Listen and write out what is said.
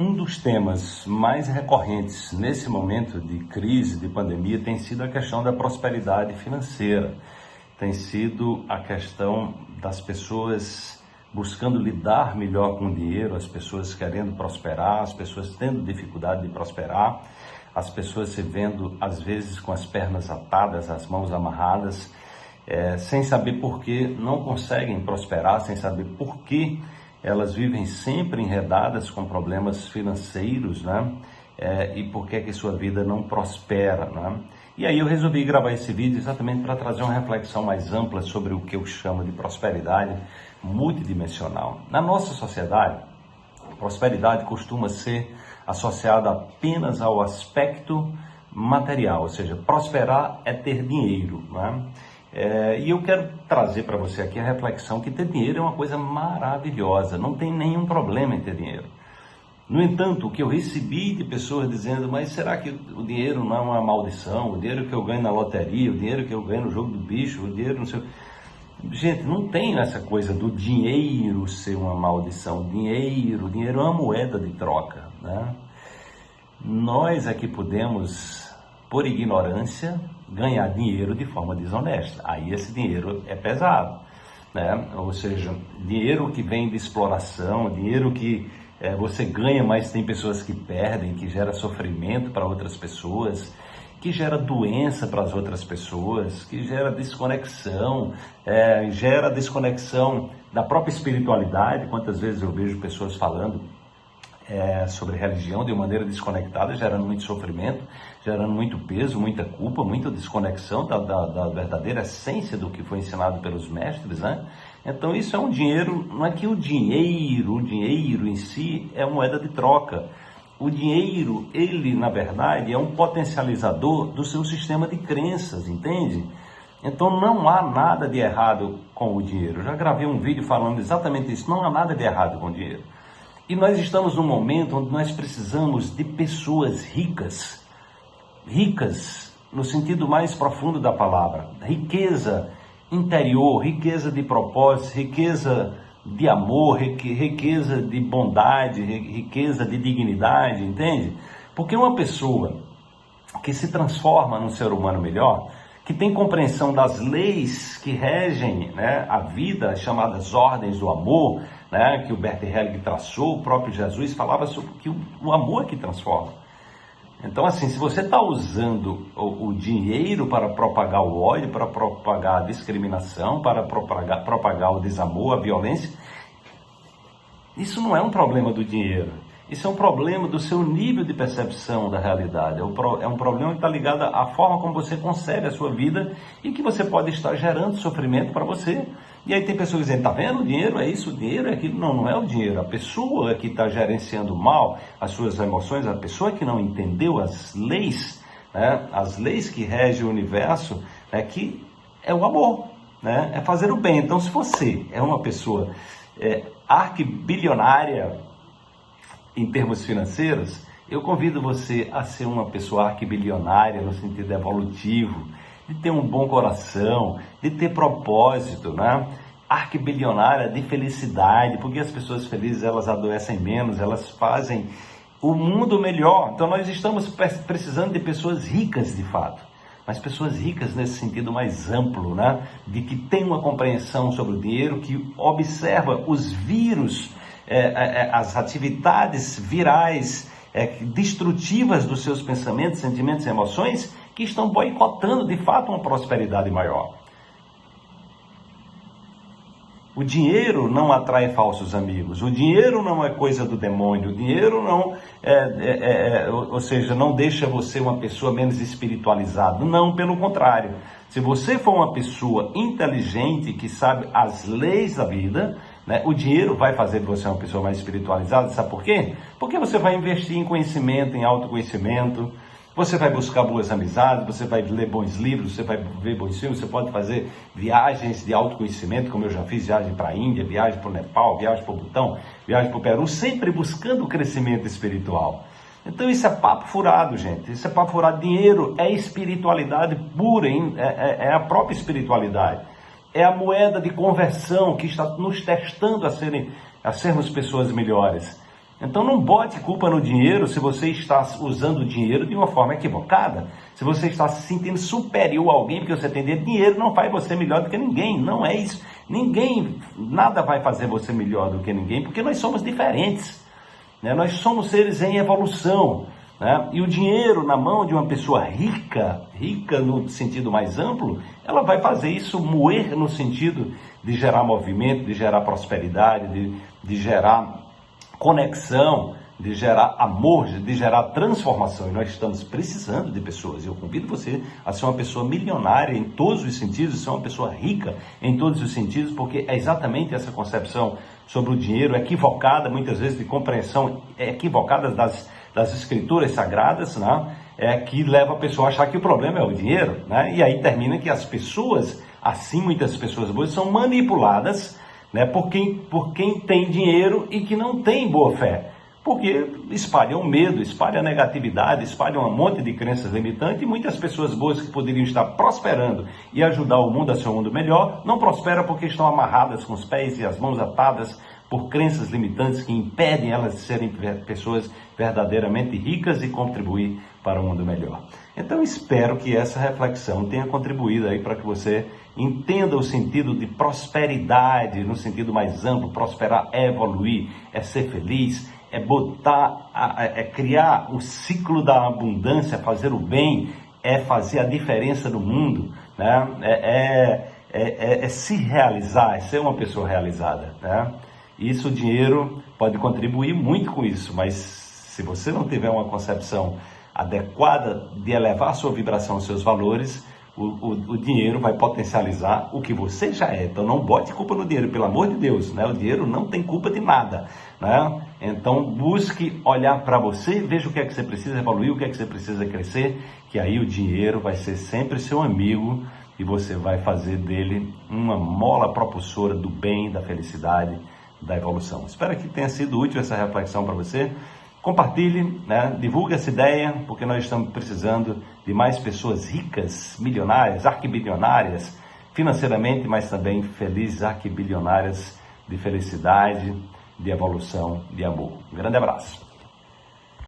Um dos temas mais recorrentes nesse momento de crise, de pandemia, tem sido a questão da prosperidade financeira. Tem sido a questão das pessoas buscando lidar melhor com o dinheiro, as pessoas querendo prosperar, as pessoas tendo dificuldade de prosperar, as pessoas se vendo às vezes com as pernas atadas, as mãos amarradas, é, sem saber por que não conseguem prosperar, sem saber por que elas vivem sempre enredadas com problemas financeiros, né? É, e por que que sua vida não prospera, né? E aí eu resolvi gravar esse vídeo exatamente para trazer uma reflexão mais ampla sobre o que eu chamo de prosperidade multidimensional. Na nossa sociedade, prosperidade costuma ser associada apenas ao aspecto material, ou seja, prosperar é ter dinheiro, né? É, e eu quero trazer para você aqui a reflexão que ter dinheiro é uma coisa maravilhosa, não tem nenhum problema em ter dinheiro. No entanto, o que eu recebi de pessoas dizendo, mas será que o dinheiro não é uma maldição? O dinheiro que eu ganho na loteria, o dinheiro que eu ganho no jogo do bicho, o dinheiro não sei. Gente, não tem essa coisa do dinheiro ser uma maldição. Dinheiro, dinheiro é uma moeda de troca, né? Nós aqui podemos por ignorância, ganhar dinheiro de forma desonesta. Aí esse dinheiro é pesado. Né? Ou seja, dinheiro que vem de exploração, dinheiro que é, você ganha, mas tem pessoas que perdem, que gera sofrimento para outras pessoas, que gera doença para as outras pessoas, que gera desconexão, é, gera desconexão da própria espiritualidade. Quantas vezes eu vejo pessoas falando é, sobre religião de maneira desconectada, gerando muito sofrimento, gerando muito peso, muita culpa, muita desconexão da, da, da, verdadeira essência do que foi ensinado pelos mestres, né? Então isso é um dinheiro, não é que o dinheiro, o dinheiro em si é moeda de troca. O dinheiro, ele na verdade é um potencializador do seu sistema de crenças, entende? Então não há nada de errado com o dinheiro. Eu já gravei um vídeo falando exatamente isso. Não há nada de errado com o dinheiro. E nós estamos num momento onde nós precisamos de pessoas ricas, ricas no sentido mais profundo da palavra, riqueza interior, riqueza de propósito, riqueza de amor, riqueza de bondade, riqueza de dignidade, entende? Porque uma pessoa que se transforma num ser humano melhor, que tem compreensão das leis que regem né, a vida, as chamadas ordens do amor, né, que o Bert Helling traçou, o próprio Jesus falava sobre que o, o amor é que transforma. Então, assim, se você está usando o, o, dinheiro para propagar o ódio, para propagar a discriminação, para propagar, propagar o desamor, a violência, isso não é um problema do dinheiro. Isso é um problema do seu nível de percepção da realidade. É um problema que está ligado à forma como você concebe a sua vida e que você pode estar gerando sofrimento para você. E aí tem pessoas dizendo, tá vendo? O dinheiro é isso, o dinheiro é aquilo. Não, não é o dinheiro. A pessoa que está gerenciando mal as suas emoções, a pessoa que não entendeu as leis, né, as leis que regem o universo, é que é o amor, né, é fazer o bem. Então, se você é uma pessoa é, arquibilionária, em termos financeiros, eu convido você a ser uma pessoa arquibilionária no sentido evolutivo, de ter um bom coração, de ter propósito, né? Arquibilionária de felicidade, porque as pessoas felizes elas adoecem menos, elas fazem o mundo melhor. Então nós estamos precisando de pessoas ricas de fato, mas pessoas ricas nesse sentido mais amplo, né? De que tem uma compreensão sobre o dinheiro, que observa os vírus é, é, é, as atividades virais destrutivas dos seus pensamentos, sentimentos e emoções que estão boicotando de fato uma prosperidade maior. O dinheiro não atrai falsos amigos, o dinheiro não é coisa do demônio, o dinheiro não é, é, é, ou seja, não deixa você uma pessoa menos espiritualizada. Não, pelo contrário. Se você for uma pessoa inteligente que sabe as leis da vida, né? O dinheiro vai fazer de você uma pessoa mais espiritualizada, sabe por quê? Porque você vai investir em conhecimento, em autoconhecimento, você vai buscar boas amizades, você vai ler bons livros, você vai ver bons filmes, você pode fazer viagens de autoconhecimento, como eu já fiz viagem para a Índia, viagem para o Nepal, viagem para o Butão, viagem para o Peru, sempre buscando o crescimento espiritual. Então isso é papo furado, gente. Isso é papo furado. Dinheiro é espiritualidade pura, hein? É, é, é a própria espiritualidade é a moeda de conversão que está nos testando a, serem, a sermos pessoas melhores. Então não bote culpa no dinheiro se você está usando o dinheiro de uma forma equivocada. Se você está se sentindo superior a alguém porque você tem dinheiro, dinheiro não faz você melhor do que ninguém. Não é isso. Ninguém, nada vai fazer você melhor do que ninguém, porque nós somos diferentes. Né? Nós somos seres em evolução. Né? E o dinheiro na mão de uma pessoa rica, rica no sentido mais amplo, ela vai fazer isso moer no sentido de gerar movimento, de gerar prosperidade, de, de gerar conexão, de gerar amor, de gerar transformação. E nós estamos precisando de pessoas. Eu convido você a ser uma pessoa milionária em todos os sentidos, ser uma pessoa rica em todos os sentidos, porque é exatamente essa concepção sobre o dinheiro equivocada, muitas vezes de compreensão equivocada das, das escrituras sagradas, né? é que leva a pessoa a achar que o problema é o dinheiro, né? E aí termina que as pessoas, assim muitas pessoas boas, são manipuladas né, por, quem, por quem tem dinheiro e que não tem boa fé. Porque espalham medo, espalham negatividade, espalham um monte de crenças limitantes e muitas pessoas boas que poderiam estar prosperando e ajudar o mundo a ser um mundo melhor, não prosperam porque estão amarradas com os pés e as mãos atadas por crenças limitantes que impedem elas de serem pessoas verdadeiramente ricas e contribuir para um mundo melhor. Então espero que essa reflexão tenha contribuído aí para que você entenda o sentido de prosperidade no sentido mais amplo, prosperar é evoluir, é ser feliz, é botar, é criar o ciclo da abundância, fazer o bem, é fazer a diferença no mundo, né? é, é, é, é se realizar, é ser uma pessoa realizada. Né? Isso, o dinheiro pode contribuir muito com isso, mas se você não tiver uma concepção adequada de elevar sua vibração, seus valores, o, o, o, dinheiro vai potencializar o que você já é. Então não bote culpa no dinheiro, pelo amor de Deus, né? O dinheiro não tem culpa de nada, né? Então busque olhar para você, veja o que é que você precisa evoluir, o que é que você precisa crescer, que aí o dinheiro vai ser sempre seu amigo e você vai fazer dele uma mola propulsora do bem, da felicidade, da evolução. Espero que tenha sido útil essa reflexão para você. Compartilhe, né? divulgue essa ideia, porque nós estamos precisando de mais pessoas ricas, milionárias, arquibilionárias, financeiramente, mas também felizes, arquibilionárias de felicidade, de evolução, de amor. Um grande abraço.